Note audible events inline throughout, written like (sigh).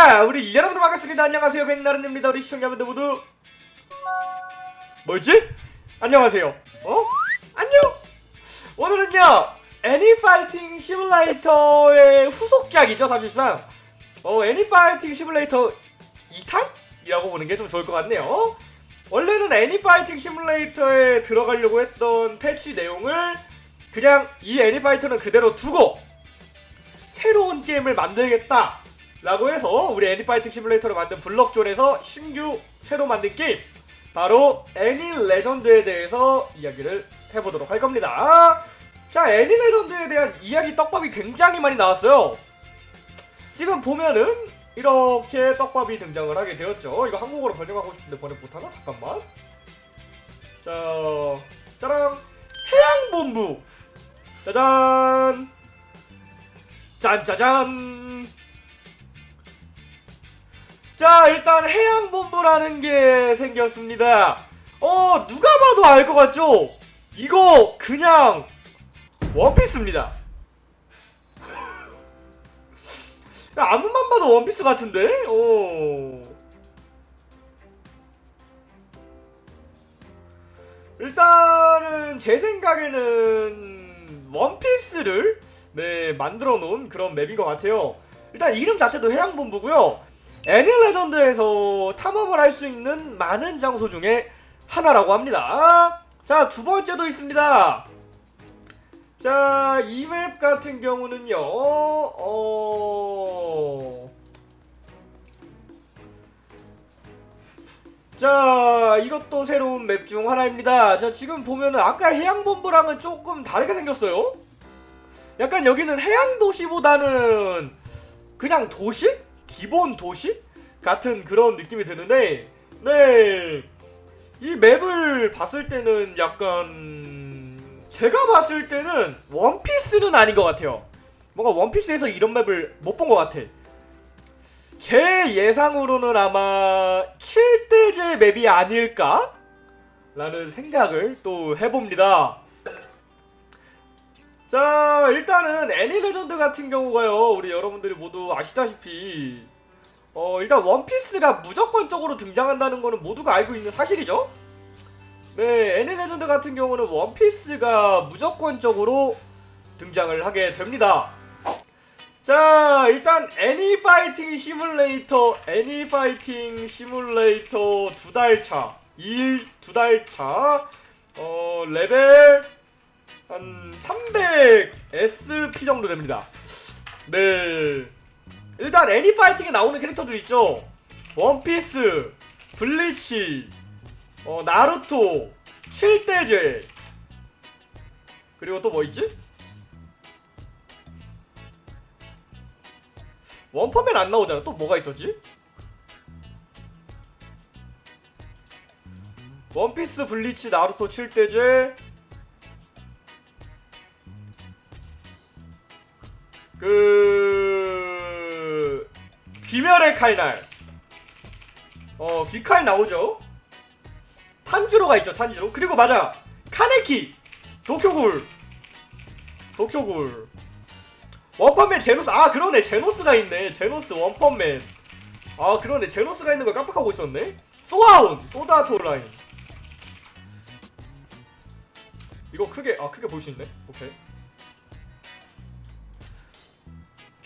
자 우리 여러분들 반갑습니다. 안녕하세요. 백나른입니다. 우리 시청자분들 모두. 뭐지? 안녕하세요. 어? 안녕! 오늘은요 애니파이팅 시뮬레이터의 후속작이죠 사실상. 어 애니파이팅 시뮬레이터 2탄 이라고 보는 게 좀 좋을 것 같네요. 원래는 애니파이팅 시뮬레이터에 들어가려고 했던 패치 내용을 그냥 이 애니파이터는 그대로 두고 새로운 게임을 만들겠다 라고 해서 우리 애니파이팅 시뮬레이터를 만든 블럭존에서 신규 새로 만든 게임 바로 애니 레전드에 대해서 이야기를 해보도록 할 겁니다. 자 애니 레전드에 대한 이야기 떡밥이 굉장히 많이 나왔어요. 지금 보면은 이렇게 떡밥이 등장을 하게 되었죠. 이거 한국어로 번역하고 싶은데 번역 못하나? 잠깐만. 자 짜랑 해양본부. 짜잔. 짠짜잔 자 일단 해양본부라는 게 생겼습니다. 어 누가 봐도 알 것 같죠? 이거 그냥 원피스입니다. (laughs) 아무만 봐도 원피스 같은데? 어. 일단은 제 생각에는 원피스를 네 만들어 놓은 그런 맵인 것 같아요. 일단 이름 자체도 해양본부고요 애니 레전드에서 탐험을 할 수 있는 많은 장소 중에 하나라고 합니다. 자 두 번째도 있습니다. 자 이 맵 같은 경우는요 어... 자 이것도 새로운 맵 중 하나입니다. 자 지금 보면은 아까 해양본부랑은 조금 다르게 생겼어요. 약간 여기는 해양도시보다는 그냥 도시? 기본 도시? 같은 그런 느낌이 드는데 네. 이 맵을 봤을 때는 약간 제가 봤을 때는 원피스는 아닌 것 같아요 뭔가 원피스에서 이런 맵을 못 본 것 같아 제 예상으로는 아마 7대죄 맵이 아닐까? 라는 생각을 또 해봅니다 자 일단은 애니 레전드 같은 경우가요. 우리 여러분들이 모두 아시다시피. 어 일단 원피스가 무조건적으로 등장한다는 거는 모두가 알고 있는 사실이죠. 네 애니 레전드 같은 경우는 원피스가 무조건적으로 등장을 하게 됩니다. 자 일단 애니 파이팅 시뮬레이터 애니 파이팅 시뮬레이터 두 달차 2일 두 달차 어 레벨 한 300 SP 정도 됩니다. 네. 일단 애니파이팅에 나오는 캐릭터들 있죠. 원피스 블리치 어 나루토 7대죄 그리고 또 뭐 있지? 원펀맨 안 나오잖아. 또 뭐가 있었지? 원피스 블리치 나루토 7대제 그 귀멸의 칼날. 어 귀칼 나오죠? 탄지로가 있죠 탄지로. 그리고 맞아. 카네키 도쿄구울. 도쿄구울. 원펀맨 제노스 아 그러네. 제노스가 있네. 제노스 원펀맨. 아 그러네. 제노스가 있는 걸 깜빡하고 있었네. 소아운 소드아트 온라인. 이거 크게 아 크게 볼 수 있네. 오케이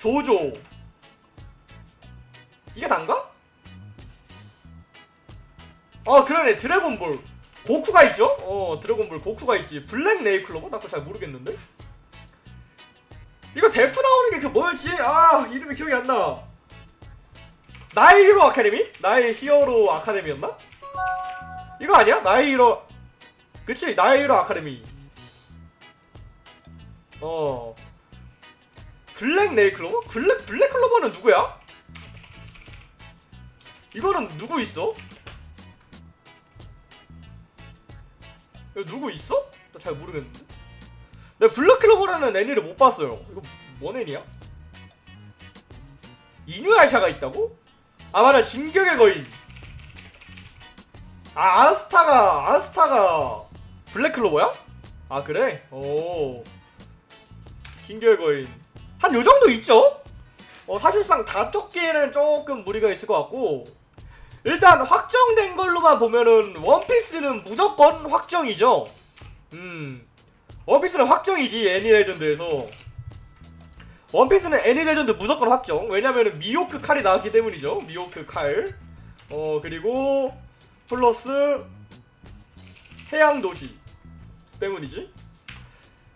조조 이게 단가? 아 그러네 드래곤볼 고쿠가 있죠? 어 드래곤볼 고쿠가 있지 블랙 네이클로버? 나 그거 잘 모르겠는데? 이거 데쿠 나오는 게 그 뭐였지? 아 이름이 기억이 안나 나의 히어로 아카데미? 나의 히어로 아카데미였나? 이거 아니야? 나의 히어로 그치 나의 히어로 아카데미 어 블랙 네일 클로버? 블랙 블랙 클로버는 누구야? 이거는 누구 있어? 이거 누구 있어? 나 잘 모르겠는데. 내가 블랙 클로버라는 애니를 못 봤어요. 이거 뭔 애니야? 이누야샤가 있다고? 아 맞아 진격의 거인. 아 아스타가 아스타가 블랙 클로버야? 아 그래? 오 진격의 거인. 한 요정도 있죠? 어 어, 사실상 다섯 개는 조금 무리가 있을 것 같고 일단 확정된 걸로만 보면은 원피스는 무조건 확정이죠. 음, 원피스는 확정이지 애니 레전드에서 원피스는 애니 레전드 무조건 확정. 왜냐면은 미호크 칼이 나왔기 때문이죠. 미호크 칼. 어 그리고 플러스 해양 도시 때문이지.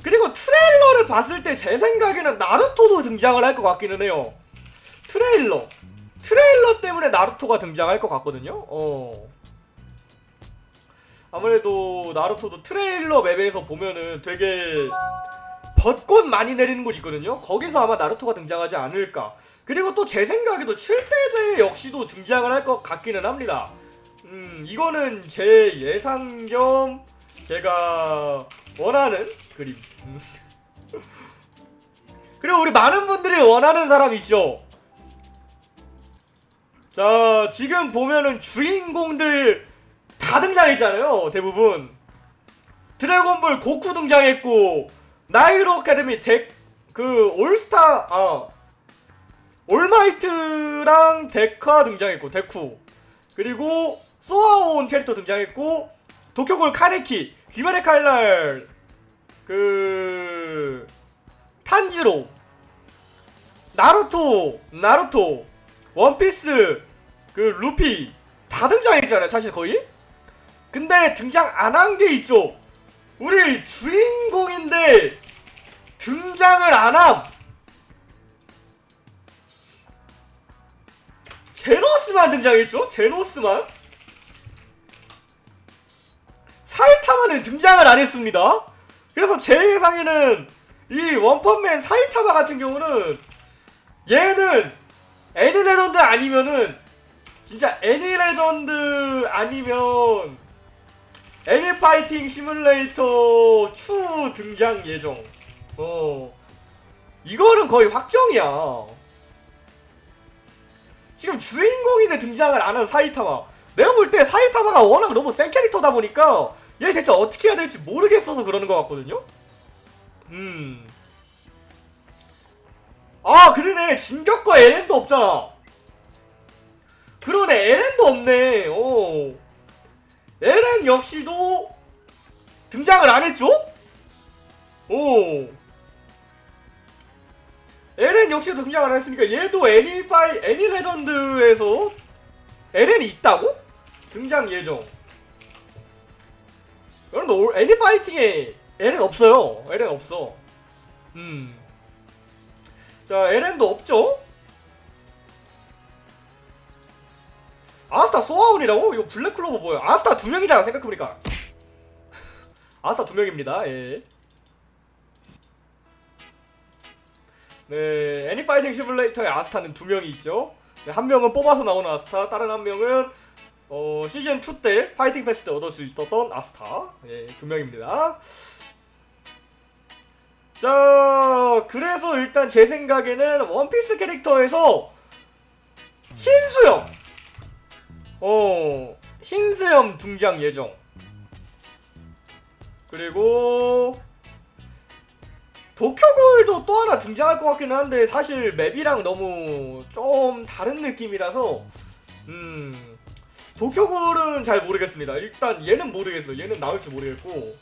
그리고 트레일러를 봤을 때 제 생각에는 나루토도 등장을 할 것 같기는 해요. 트레일러. 트레일러 때문에 나루토가 등장할 것 같거든요. 어. 아무래도 나루토도 트레일러 맵에서 보면은 되게 벚꽃 많이 내리는 곳 있거든요. 거기서 아마 나루토가 등장하지 않을까. 그리고 또 제 생각에도 7대죄 역시도 등장을 할 것 같기는 합니다. 음, 이거는 제 예상 겸 제가 원하는 그림. 음. (laughs) 그리고 우리 많은 분들이 원하는 사람 있죠. 자, 지금 보면은 주인공들 다 등장했잖아요. 대부분. 드래곤볼 고쿠 등장했고, 나이로 아카데미 덱, 그, 올스타, 아, 올마이트랑 데카 등장했고, 데쿠. 그리고, 소아온 캐릭터 등장했고, 도쿄구울 카네키, 귀멸의 칼날, 그, 탄지로, 나루토, 나루토, 원피스, 그, 루피, 다 등장했잖아요, 사실 거의? 근데 등장 안 한 게 있죠. 우리 주인공인데 등장을 안 함. 제노스만 등장했죠? 제노스만. 사이타마는 등장을 안 했습니다. 그래서 제 예상에는 이 원펀맨 사이타마 같은 경우는 얘는 애니 레전드 아니면은 진짜 애니 레전드 아니면 애니 파이팅 시뮬레이터 추 등장 예정. 어. 이거는 거의 확정이야. 지금 주인공인데 등장을 안 한 사이타마. 내가 볼 때 사이타마가 워낙 너무 센 캐릭터다 보니까 얘를 대체 어떻게 해야 될지 모르겠어서 그러는 것 같거든요? 음. 아, 그러네. 진격과 에렌도 없잖아. 그러네. 에렌도 없네. 어. 에렌 역시도 등장을 안 했죠? 오. 에렌 역시도 등장을 안 했으니까 얘도 애니파이 애니 레전드에서 에렌이 있다고? 등장 예정. 여러분 애니 파이팅에 에렌 없어요. 에렌 없어. 음. 자 에렌도 없죠? 아스타 소아온이라고? 이거 블랙클로버 뭐야? 아스타 두 명이잖아 생각해보니까 (laughs) 아스타 두 명입니다 예. 네 애니파이팅 시뮬레이터의 아스타는 두 명이 있죠 네, 한 명은 뽑아서 나오는 아스타 다른 한 명은 어, 시즌2 때 파이팅 패스 때 얻을 수 있었던 아스타. 예, 두 명입니다. 자 그래서 일단 제 생각에는 원피스 캐릭터에서 신수영 어 흰수염 등장 예정. 그리고 도쿄골도 또 하나 등장할 것 같기는 한데 사실 맵이랑 너무 좀 다른 느낌이라서 음 도쿄골은 잘 모르겠습니다 일단 얘는 모르겠어요 얘는 나올지 모르겠고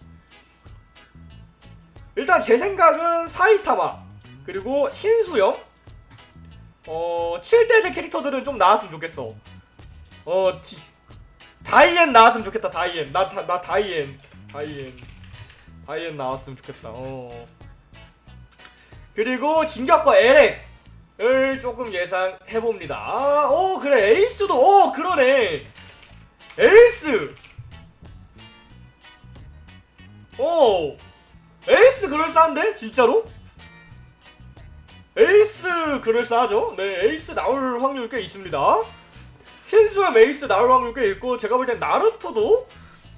일단 제 생각은 사이타마 그리고 흰수염 어 7대죄 캐릭터들은 좀 나왔으면 좋겠어 어, 디, 다이앤 나왔으면 좋겠다, 다이앤. 나, 다, 나 다이앤. 다이앤. 다이앤 나왔으면 좋겠다, 어. 그리고 진격거 에렌을 조금 예상해봅니다. 아, 오, 그래, 에이스도, 오, 그러네. 에이스! 오, 에이스 그럴싸한데? 진짜로? 에이스 그럴싸하죠? 네, 에이스 나올 확률 꽤 있습니다. 흰수염 에이스 나올 확률 꽤 있고 제가 볼 땐 나루토도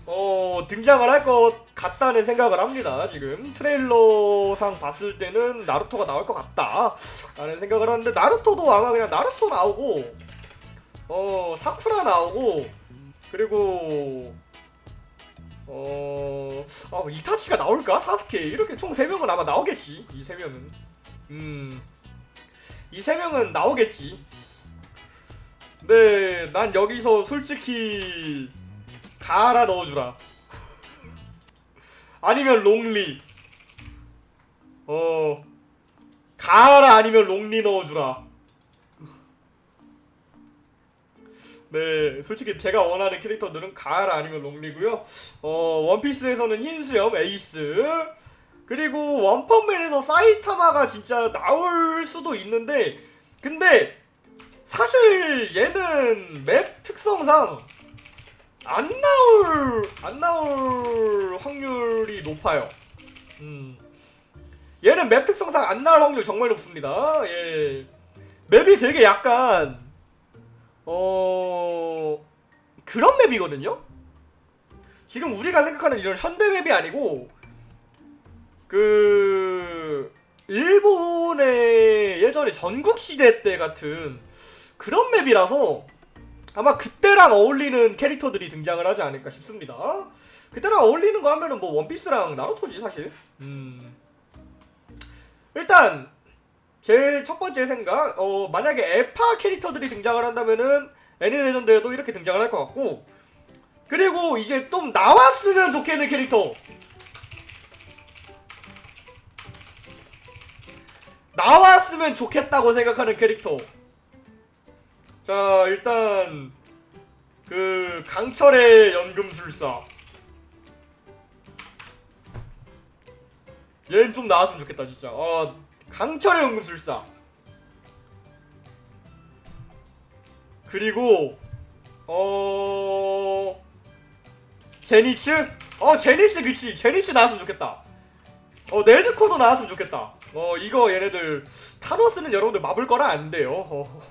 어 등장을 할 것 같다는 생각을 합니다 지금 트레일러상 봤을 때는 나루토가 나올 것 같다 라는 생각을 하는데 나루토도 아마 그냥 나루토 나오고 어 사쿠라 나오고 그리고 어... 아 이타치가 나올까? 사스케 이렇게 총 3명은 아마 나오겠지 이 3명은 음... 이세 명은 나오겠지. 네, 난 여기서 솔직히 가라 넣어주라. (laughs) 아니면 롱리. 어, 가라 아니면 롱리 넣어주라. 네, 솔직히 제가 원하는 캐릭터들은 가라 아니면 롱리고요. 어, 원피스에서는 흰수염 에이스. 그리고 원펀맨에서 사이타마가 진짜 나올 수도 있는데 근데 사실 얘는 맵 특성상 안 나올 안 나올 확률이 높아요. 음. 얘는 맵 특성상 안 나올 확률 정말 높습니다. 예. 맵이 되게 약간 어 그런 맵이거든요. 지금 우리가 생각하는 이런 현대 맵이 아니고 그 일본의 예전에 전국 시대 때 같은 그런 맵이라서 아마 그때랑 어울리는 캐릭터들이 등장을 하지 않을까 싶습니다. 그때랑 어울리는 거 하면은 뭐 원피스랑 나루토지 사실. 음. 일단 제첫 번째 생각, 어 만약에 에파 캐릭터들이 등장을 한다면은 애니 레전드에도 이렇게 등장을 할 것 같고 그리고 이게 좀 나왔으면 좋겠는 캐릭터 나왔으면 좋겠다고 생각하는 캐릭터. 자, 일단 그 강철의 연금술사. 얘는 좀 나왔으면 좋겠다, 진짜. 아, 강철의 연금술사. 그리고 어 제니츠? 어 제니츠 그치 제니츠 나왔으면 좋겠다. 어 네즈코도 나왔으면 좋겠다. 어 이거 얘네들 타노스는 여러분들 마블 거라 안 돼요. 어.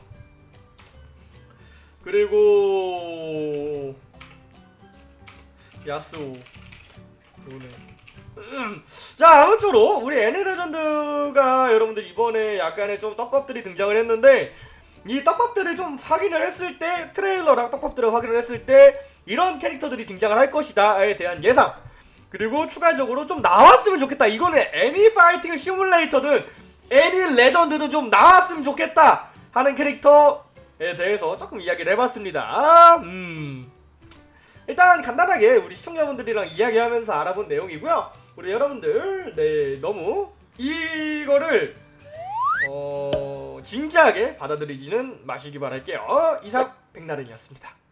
그리고 야스오 그거네. 음. 자 아무쪼록 우리 애니 레전드가 여러분들 이번에 약간의 좀 떡밥들이 등장을 했는데 이 떡밥들을 좀 확인을 했을 때 트레일러랑 떡밥들을 확인을 했을 때 이런 캐릭터들이 등장을 할 것이다에 대한 예상 그리고 추가적으로 좀 나왔으면 좋겠다. 이거는 애니 파이팅 시뮬레이터든 애니 레전드든 좀 나왔으면 좋겠다 하는 캐릭터에 대해서 조금 이야기를 해봤습니다. 음. 일단 간단하게 우리 시청자분들이랑 이야기하면서 알아본 내용이고요. 우리 여러분들 네 너무 이거를 어 진지하게 받아들이지는 마시기 바랄게요. 이상 백나른이었습니다.